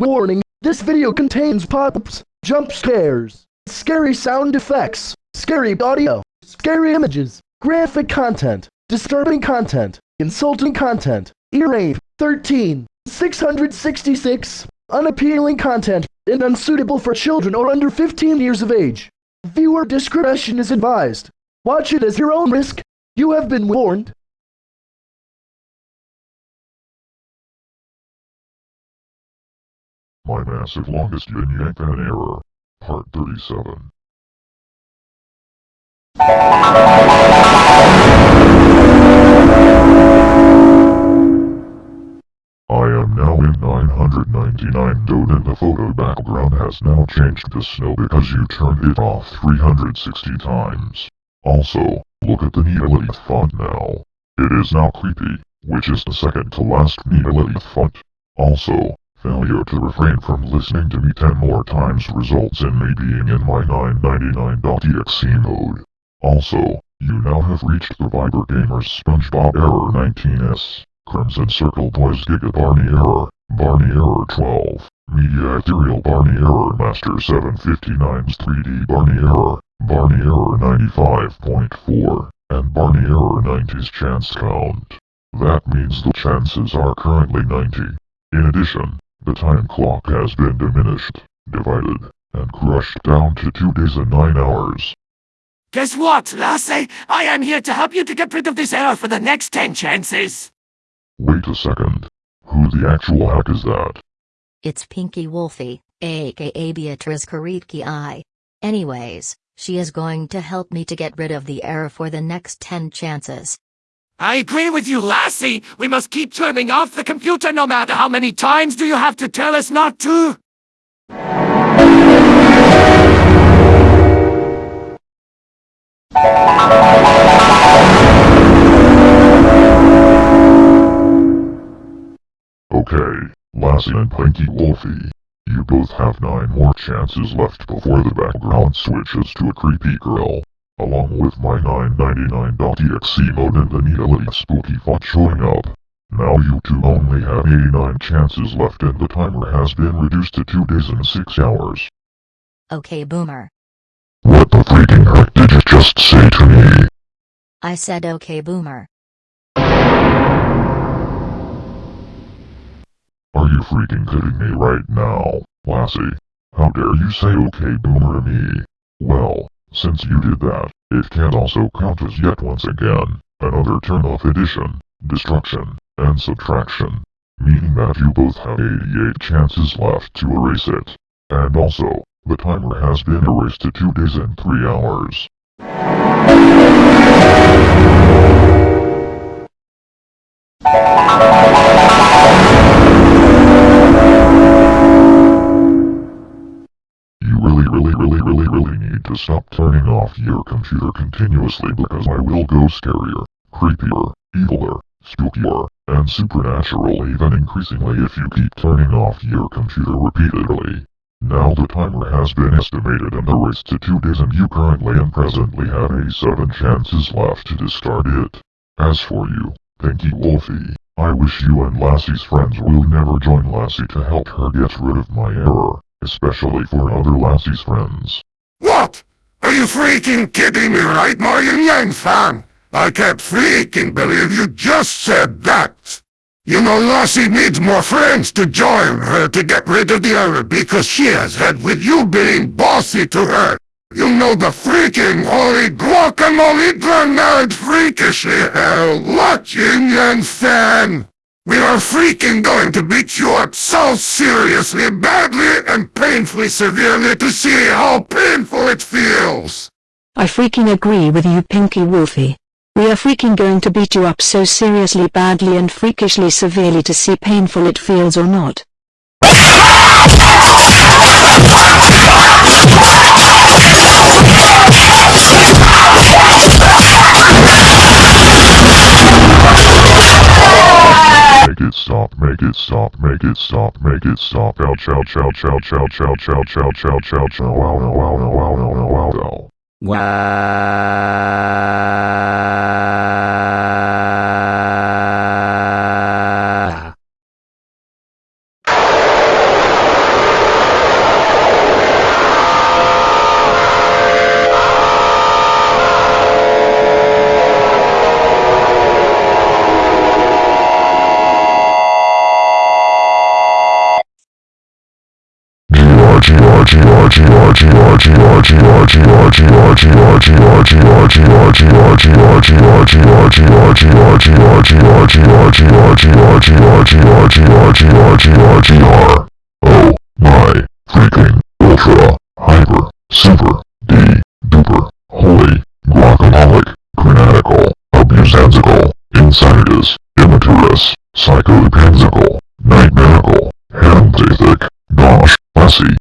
Warning, this video contains pop-ups, jump scares, scary sound effects, scary audio, scary images, graphic content, disturbing content, insulting content, ear rape, 13, 666, unappealing content, and unsuitable for children or under 15 years of age. Viewer discretion is advised. Watch it as your own risk. You have been warned. My massive longest yin yang fan error. Part 37. I am now in 999 Dode and the photo background has now changed to snow because you turned it off 360 times. Also, look at the Neolith font now. It is now creepy, which is the second to last Neolith font. Also, failure to refrain from listening to me 10 more times results in me being in my 999.exe mode. Also, you now have reached the Viber Gamers SpongeBob Error 19S. Crimson Circle Boys Giga Barney Error, Barney Error 12, Media Ethereal Barney Error Master 759's 3D Barney Error, Barney Error 95.4, and Barney Error 90's chance count. That means the chances are currently 90. In addition, the time clock has been diminished, divided, and crushed down to 2 days and 9 hours. Guess what, Lassie? I am here to help you to get rid of this error for the next 10 chances. Wait a second. Who the actual heck is that? It's Pinky Wolfie, aka Beatrice Kariki I. Anyways, she is going to help me to get rid of the error for the next 10 chances. I agree with you, Lassie. We must keep turning off the computer no matter how many times do you have to tell us not to? Okay, Lassie and Pinky Wolfie. You both have 9 more chances left before the background switches to a creepy girl. Along with my 999.exe mode and the Neolith spooky font showing up. Now you two only have 89 chances left and the timer has been reduced to 2 days and 6 hours. Okay, Boomer. What the freaking heck did you just say to me? I said okay, Boomer. Are you freaking kidding me right now, Lassie? How dare you say okay boomer to me? Well, since you did that, it can also count as yet once again, another turn off addition, destruction, and subtraction. Meaning that you both have 88 chances left to erase it. And also, the timer has been erased to 2 days and 3 hours. You really really really really need to stop turning off your computer continuously because I will go scarier, creepier, eviler, spookier, and supernatural even increasingly if you keep turning off your computer repeatedly. Now the timer has been estimated and erased to 2 days and you currently and presently have 87 chances left to discard it. As for you, Pinky Wolfie, I wish you and Lassie's friends will never join Lassie to help her get rid of my error, especially for other Lassie's friends. What? Are you freaking kidding me right now, you Yang fan? I can't freaking believe you just said that. You know Lassie needs more friends to join her to get rid of the error because she has had with you being bossy to her. You know the freaking holy guacamole grenade freakishly hell yin yang fan. We are freaking going to beat you up so seriously, badly, and painfully severely to see how painful it feels. I freaking agree with you Pinky Wolfie. We are freaking going to beat you up so seriously badly and freakishly severely to see painful it feels or not. Make it stop, make it stop, make it stop, make it stop. Ouch, ouch, ouch, ouch, ouch, ouch, ouch, ouch, ouch, ouch, ow, ow, ow, ow, ow, ow, ow, ow, ow. Wow. Oh my freaking ultra hyper super D duper holy guacamolic granatical abusansical insanitus immaturus psychopansical nightmarical handthic gosh lassie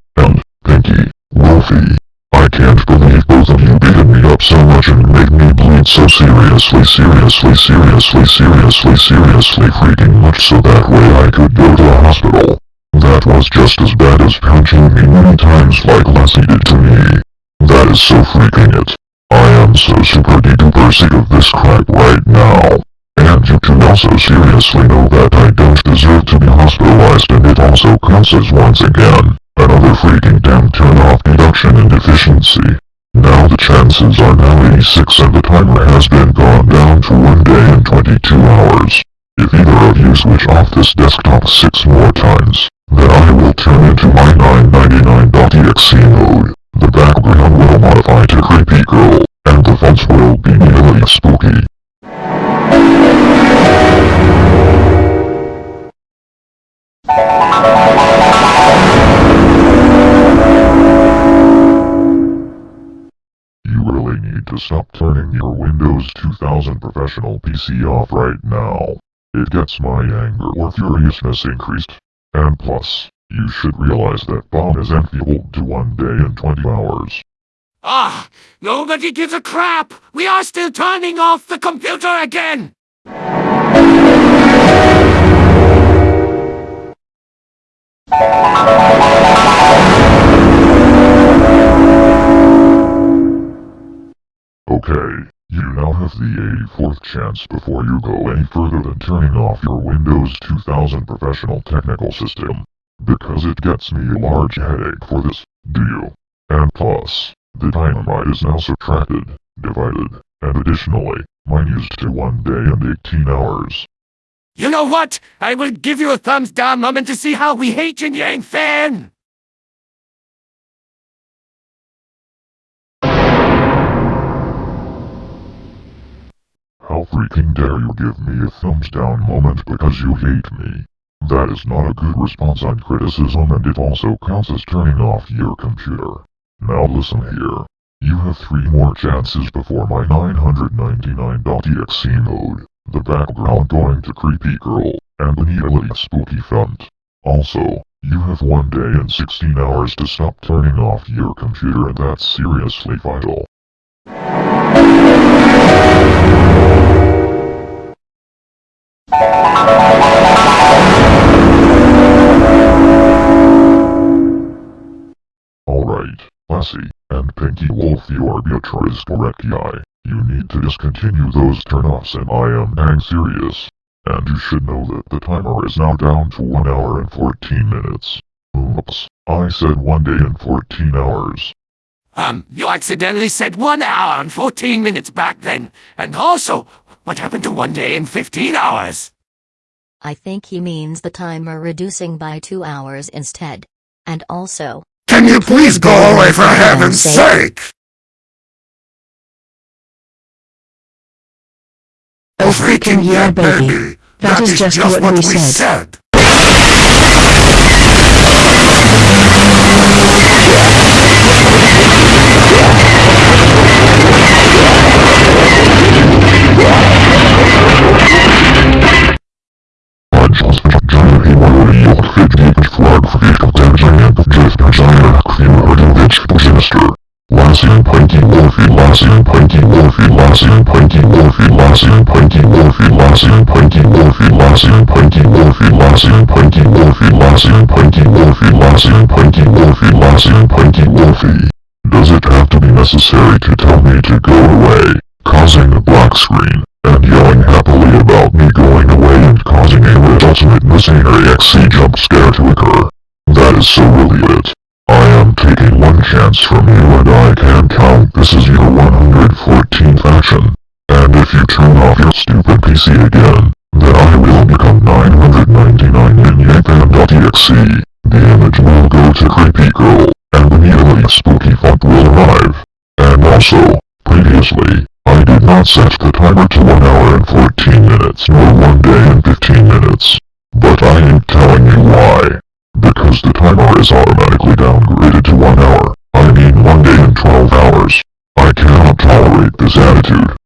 so seriously seriously seriously seriously seriously freaking much so that way I could go to the hospital. That was just as bad as punching me many times like Lassie did to me. That is so freaking it. I am so super duper sick of this crap right now. And you should also seriously know that I don't deserve to be hospitalized and it also counts as once again, another freaking damn turn off deduction and deficiency. Now the chances are now 86 and the timer has been gone down to 1 day and 22 hours. If either of you switch off this desktop 6 more times, then I will turn into my 999.exe mode. The background will modify to creepy girl, and the fonts will be really spooky. You to stop turning your Windows 2000 professional PC off right now. It gets my anger or furiousness increased. And plus, you should realize that bomb is enfeebled to 1 day and 20 hours. Ah, nobody gives a crap. We are still turning off the computer again. Okay, you now have the 84th chance before you go any further than turning off your Windows 2000 professional technical system. Because it gets me a large headache for this, do you? And plus, the dynamite is now subtracted, divided, and additionally, minused to 1 day and 18 hours. You know what? I will give you a thumbs down moment to see how we hate Yin Yang Fan. Freaking dare you give me a thumbs down moment because you hate me? That is not a good response on criticism and it also counts as turning off your computer. Now listen here. You have three more chances before my 999.exe mode, the background going to creepy girl, and the needly spooky font. Also, you have one day and 16 hours to stop turning off your computer and that's seriously vital. Alright, Lassie, and Pinky Wolf you are Beatrice Correcti. You need to discontinue those turn-offs and I am dang serious. And you should know that the timer is now down to 1 hour and 14 minutes. Oops, I said 1 day and 14 hours. Um, you accidentally said one hour and 14 minutes back then. And also, what happened to one day and 15 hours? I think he means the timer reducing by two hours instead. And also, Can you please go away for heaven's sake? Oh freaking yeah baby. That is just what we said. said. Lassian Pinky Morphy Lassian Pinky Morphy Lassian Pinky Morphy Lassian Pinky Morphy Lassian Pinky Morphy Lassian Pinky Morphy Lassian Pinky Morphy Lassian Pinky Morphy. Does it have to be necessary to tell me to go away, causing a black screen, and yelling happily about me going away and causing a resultant misery XC jump scare to occur? That is so really it. I am taking one chance from you and I can count this is your 114 PC again, then I will become 999ninfam.exe. The image will go to creepy girl, and the needle spooky font will arrive. And also, previously, I did not set the timer to 1 hour and 14 minutes nor 1 day and 15 minutes. But I ain't telling you why. Because the timer is automatically downgraded to 1 hour, I mean 1 day and 12 hours. I cannot tolerate this attitude.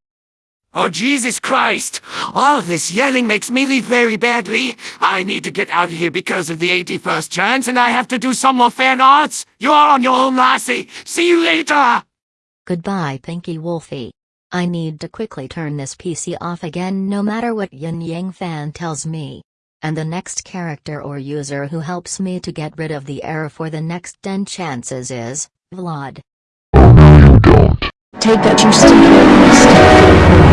Oh, Jesus Christ! All this yelling makes me leave very badly. I need to get out of here because of the 81st chance, and I have to do some more fan arts. You're on your own, Lassie. See you later! Goodbye, Pinky Wolfie. I need to quickly turn this PC off again no matter what Yin Yang fan tells me. And the next character or user who helps me to get rid of the error for the next 10 chances is Vlad. Oh no you don't. Take that you stupid.